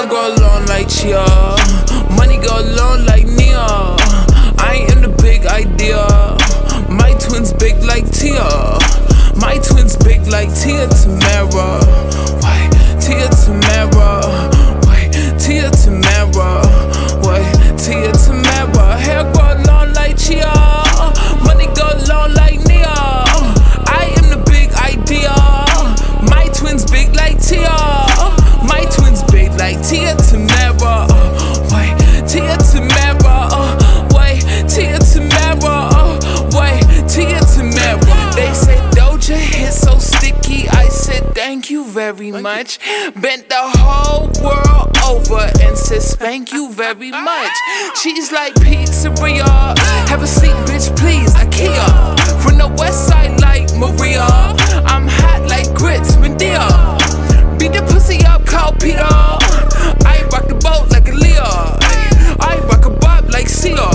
Hair grow long like Chia. Money go long like Nia. Thank you very much. Bent the whole world over and said thank you very much. She's like pizzeria. Have a seat, bitch, please. IKEA. From the west side like Maria. I'm hot like grits, Madea. Beat the pussy up, call Peter. I rock the boat like a ayy. I rock a bob like Sia.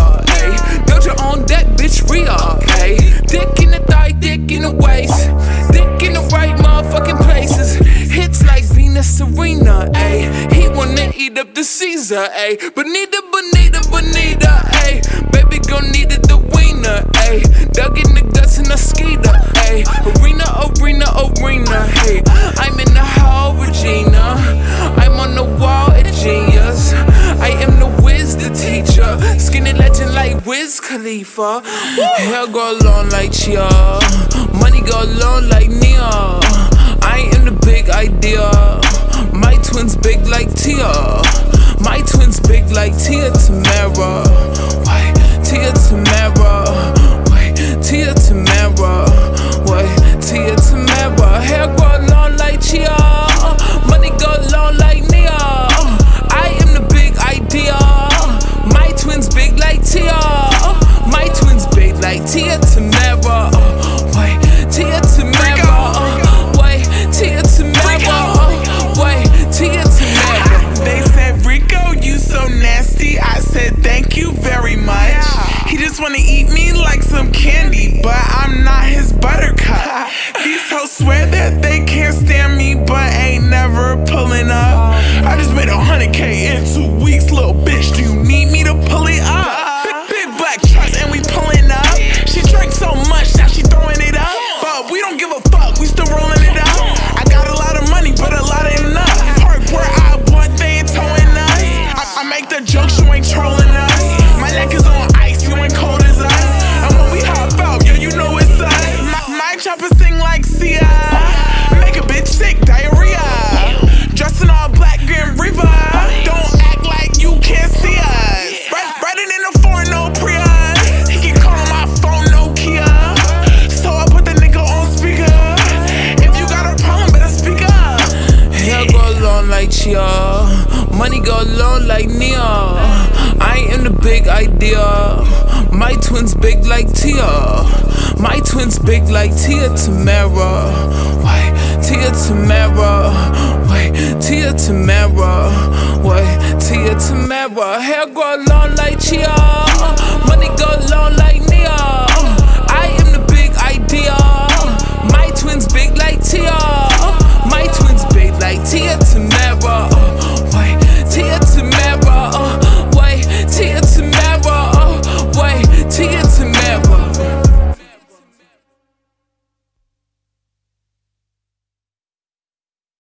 Doja on deck, bitch, Rhea. ayy. Dick in the thigh, dick in the waist. Hits like Venus Serena. ayy. He wanna eat up the Caesar. ayy. Bonita, bonita, bonita. ayy. Baby gon' need it, the wiener. ayy. Dug in the guts in a skeeter. ayy. Arena, arena, arena. Hey, I'm in the hall, Regina. I'm on the wall at Genius. I am the whiz, the teacher. Skinny legend like Wiz Khalifa. Hair go long like Chia. Money go long like Nia. Like Tia Tamera. Make the jokes, you ain't trolling like Nia. I am the big idea. My twins big like Tia. My twins big like Tia Tamera. Wait, Tia Tamera. Wait, Tia Tamera. Wait, Tia Tamera. Hair grow long like Chia.